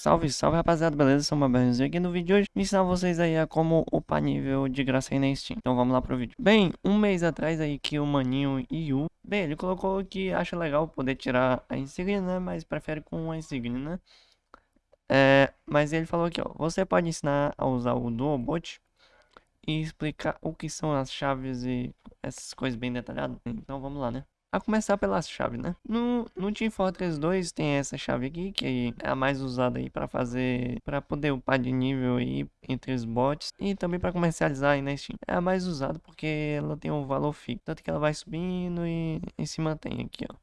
Salve, salve rapaziada, beleza? Sou o Maberzinho aqui no vídeo de hoje vou ensinar vocês aí a como upar nível de graça aí na Steam. Então vamos lá pro vídeo. Bem, um mês atrás aí que o maninho Yu, bem, ele colocou que acha legal poder tirar a insígnia, né? Mas prefere com a insígnia, né? É, mas ele falou aqui, ó, você pode ensinar a usar o Duobot e explicar o que são as chaves e essas coisas bem detalhadas. Então vamos lá, né? A começar pelas chaves, né? No, no Team Fortress 2 tem essa chave aqui, que é a mais usada aí para fazer, para poder upar de nível aí entre os bots e também para comercializar aí na Steam. É a mais usada porque ela tem um valor fixo, tanto que ela vai subindo e, e se mantém aqui, ó.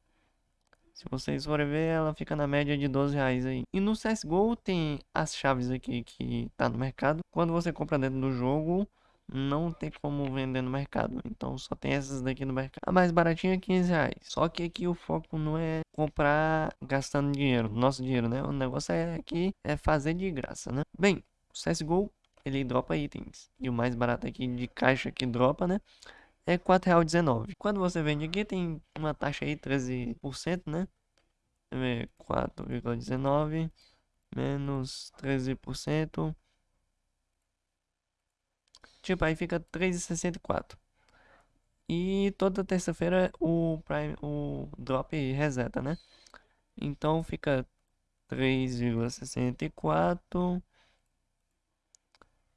Se vocês forem ver, ela fica na média de 12 reais aí. E no CSGO tem as chaves aqui que tá no mercado. Quando você compra dentro do jogo, não tem como vender no mercado. Então só tem essas daqui no mercado. A mais baratinha é 15 reais. Só que aqui o foco não é comprar gastando dinheiro, nosso dinheiro, né? O negócio é aqui é fazer de graça, né? Bem, o CSGO ele dropa itens. E o mais barato aqui de caixa que dropa, né? É R$4,19. Quando você vende aqui tem uma taxa aí 13%, né? 4,19 menos 13%. Tipo, aí fica 3,64. E toda terça-feira o Prime, o drop reseta, né? Então fica 3,64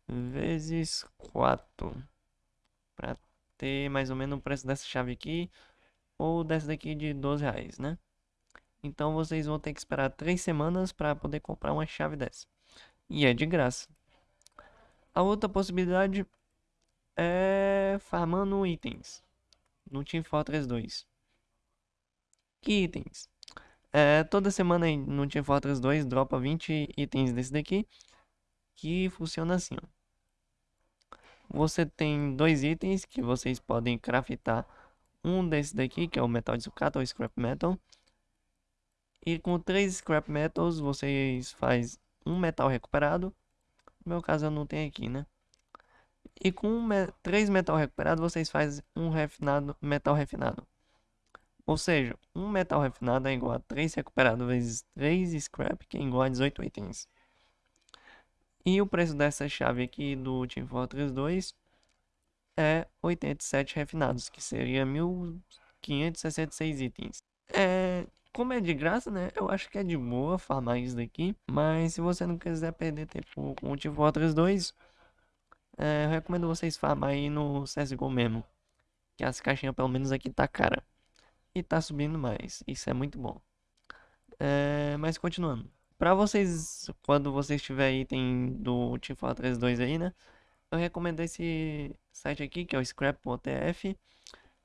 vezes 4 para ter mais ou menos o preço dessa chave aqui ou dessa daqui de 12 reais, né? Então vocês vão ter que esperar 3 semanas para poder comprar uma chave dessa. E é de graça. A outra possibilidade é farmando itens no Team Fortress 2. Que itens? É, toda semana no Team Fortress 2 dropa 20 itens desse daqui. Que funciona assim, ó. Você tem dois itens que vocês podem craftar. Um desse daqui, que é o metal de sucata ou scrap metal. E com três scrap metals vocês faz um metal recuperado. No meu caso eu não tenho aqui, né? E com me 3 metal recuperado, vocês fazem um refinado, metal refinado. Ou seja, um metal refinado é igual a 3 recuperado vezes 3 scrap, que é igual a 18 itens. E o preço dessa chave aqui do Team Fortress 2 é 87 refinados, que seria 1566 itens. É, como é de graça, né? Eu acho que é de boa farmar isso daqui. Mas se você não quiser perder tempo com o Team Fortress 2, é, eu recomendo vocês farmar aí no CSGO mesmo. Que as caixinhas pelo menos aqui tá cara. E tá subindo mais. Isso é muito bom. É, mas continuando. Pra vocês, quando vocês tiverem item do Team Fortress 2 aí, né? Eu recomendo esse site aqui, que é o scrap.tf.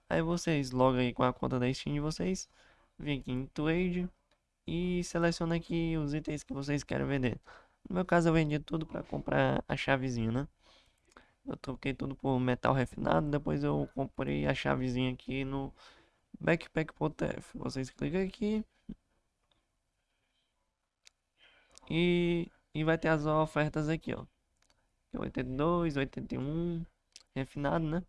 Aí vocês logam aí com a conta da Steam de vocês. Vem aqui em Trade. E seleciona aqui os itens que vocês querem vender. No meu caso eu vendi tudo para comprar a chavezinha, né? Eu troquei tudo por metal refinado. Depois eu comprei a chavezinha aqui no backpack.tf. Vocês clicam aqui. E, e vai ter as ofertas aqui, ó. 82, 81, refinado, né?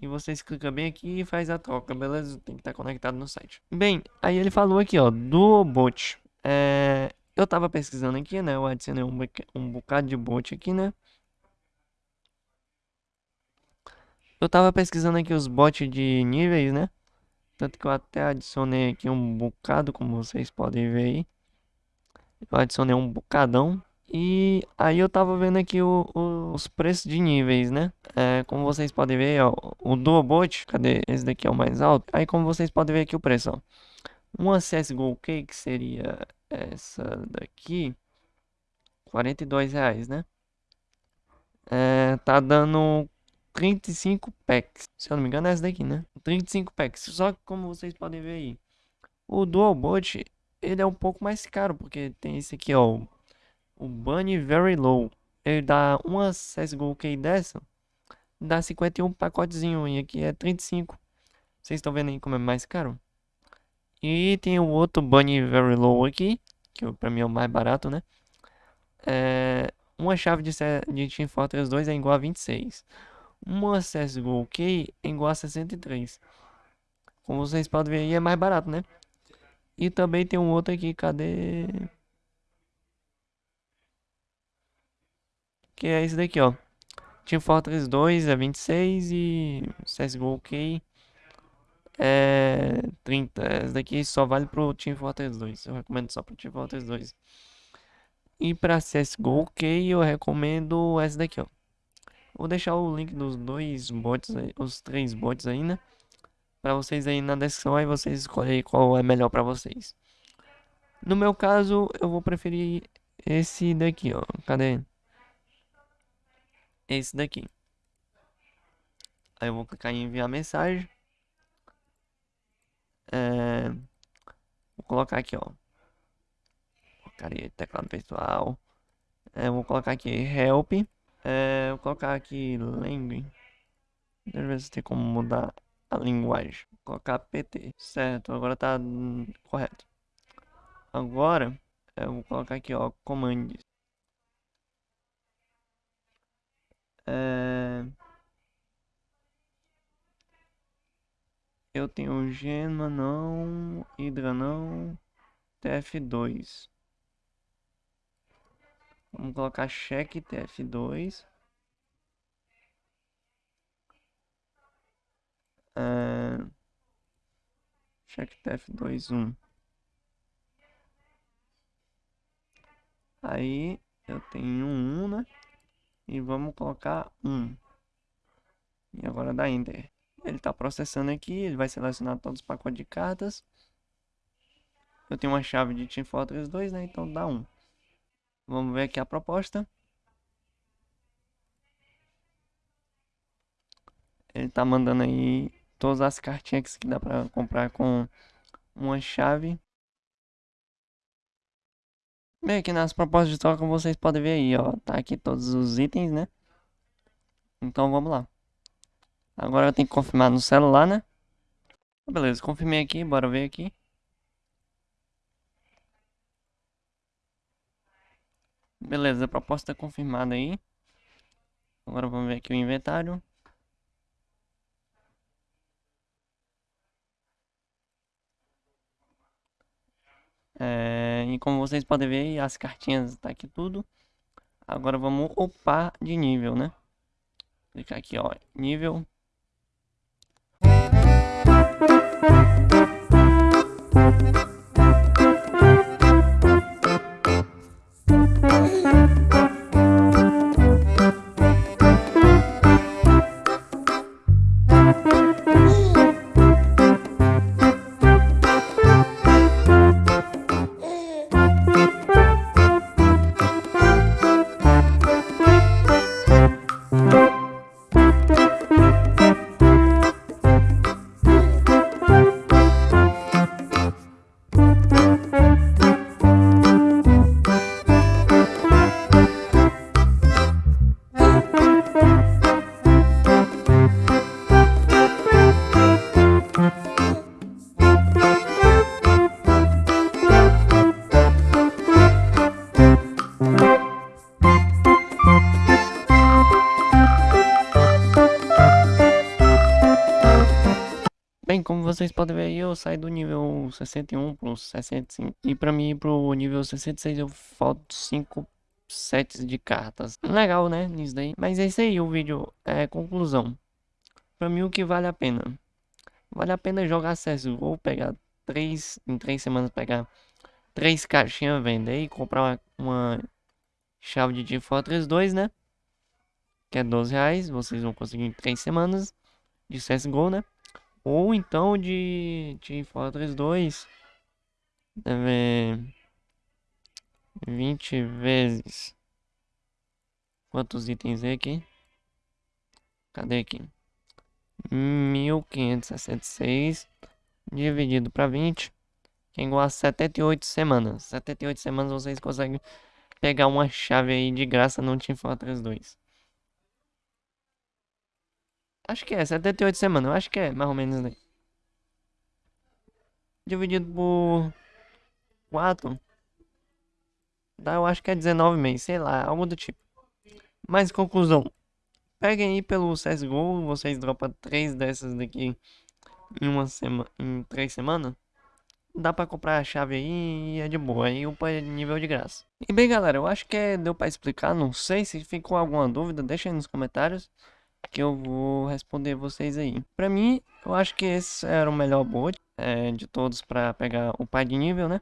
E vocês clicam bem aqui e faz a troca, beleza? Tem que estar conectado no site. Bem, aí ele falou aqui, ó, do bot. É, eu tava pesquisando aqui, né? Eu adicionei um, um bocado de bot aqui, né? Eu tava pesquisando aqui os bots de níveis, né? Tanto que eu até adicionei aqui um bocado, como vocês podem ver aí. Eu adicionei um bocadão. E aí eu tava vendo aqui o, o, os preços de níveis, né? É, como vocês podem ver, ó, o Duobot, cadê? Esse daqui é o mais alto. Aí como vocês podem ver aqui o preço, ó. Uma CSGO Cake seria essa daqui. 42 reais, né? É, tá dando 35 packs. Se eu não me engano é essa daqui, né? 35 packs. Só que como vocês podem ver aí, o Dual Bot, ele é um pouco mais caro, porque tem esse aqui, ó, o Bunny Very Low. Ele dá uma CSGO Key dessa, dá 51 pacotezinho, e aqui é 35. Vocês estão vendo aí como é mais caro? E tem o outro Bunny Very Low aqui, que pra mim é o mais barato, né? É, uma chave de, de Team Fortress 2 é igual a 26 uma CSGO Key é igual a 63. Como vocês podem ver aí, é mais barato, né? E também tem um outro aqui, cadê? Que é esse daqui, ó. Team Fortress 2 é 26 e CSGO OK é 30. Esse daqui só vale pro Team Fortress 2. Eu recomendo só pro Team Fortress 2. E pra CSGO OK eu recomendo esse daqui, ó. Vou deixar o link dos dois bots os três bots aí, né? Pra vocês aí na descrição, aí vocês escolhem qual é melhor pra vocês. No meu caso, eu vou preferir esse daqui, ó. Cadê? Esse daqui. Aí eu vou clicar em enviar mensagem. É... Vou colocar aqui, ó. Porcaria, teclado virtual. É, vou colocar aqui help. É, vou colocar aqui language. Deixa eu ver se tem como mudar a linguagem. Vou colocar PT. Certo, agora tá correto. Agora, eu vou colocar aqui, ó, commands. É... Eu tenho Gema não, Hydra não, TF2. Vamos colocar cheque TF2. É... Cheque TF2 1. Aí eu tenho um, né? E vamos colocar um. E agora dá Enter. Ele está processando aqui, ele vai selecionar todos os pacotes de cartas. Eu tenho uma chave de Team Fortress 2, né? Então dá um. Vamos ver aqui a proposta. Ele tá mandando aí todas as cartinhas que dá para comprar com uma chave. Bem, aqui nas propostas de troca vocês podem ver aí, ó. Tá aqui todos os itens, né? Então vamos lá. Agora eu tenho que confirmar no celular, né? Beleza, confirmei aqui, bora ver aqui. Beleza, a proposta é confirmada aí. Agora vamos ver aqui o inventário. É, e como vocês podem ver, as cartinhas tá aqui tudo. Agora vamos upar de nível, né? Clicar aqui, ó, nível Bem, como vocês podem ver eu saí do nível 61 pro 65. E pra mim ir pro nível 66 eu falto 5 sets de cartas. Legal, né? Isso daí. Mas é isso aí, o vídeo é conclusão. Pra mim o que vale a pena. Vale a pena jogar acesso. Vou pegar 3, em 3 semanas pegar 3 caixinhas, vender e comprar uma, uma chave de Team Fortress 2, né? Que é 12 reais. Vocês vão conseguir em 3 semanas de CSGO, né? Ou então de Team Fortress 2. Deve 20 vezes. Quantos itens é aqui? Cadê aqui? 1566 dividido para 20 que é igual a 78 semanas. 78 semanas vocês conseguem pegar uma chave aí de graça no Team Fortress 2. Acho que é, 78 semanas. Acho que é, mais ou menos aí. Dividido por 4. Dá, eu acho que é 19 meses, sei lá, algo do tipo. Mas conclusão. Peguem aí pelo CSGO, vocês dropam 3 dessas daqui em uma semana, em 3 semanas. dá pra comprar a chave aí e é de boa, aí upa é nível de graça. E bem galera, eu acho que deu pra explicar, não sei se ficou alguma dúvida, deixa aí nos comentários que eu vou responder vocês aí. Pra mim, eu acho que esse era o melhor bot é, de todos pra pegar o pai de nível, né?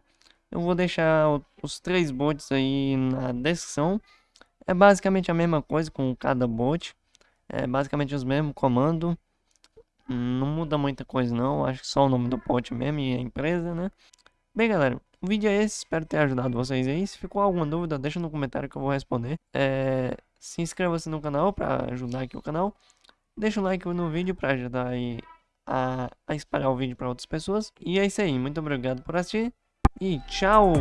Eu vou deixar o, os três bots aí na descrição. É basicamente a mesma coisa com cada bot. É basicamente os mesmos comandos. Não muda muita coisa não, acho que só o nome do bot mesmo e a empresa, né? Bem galera, o vídeo é esse, espero ter ajudado vocês aí. Se ficou alguma dúvida, deixa no comentário que eu vou responder. É, se inscreva-se no canal para ajudar aqui o canal. Deixa um like no vídeo para ajudar aí a, a espalhar o vídeo para outras pessoas. E é isso aí, muito obrigado por assistir e tchau!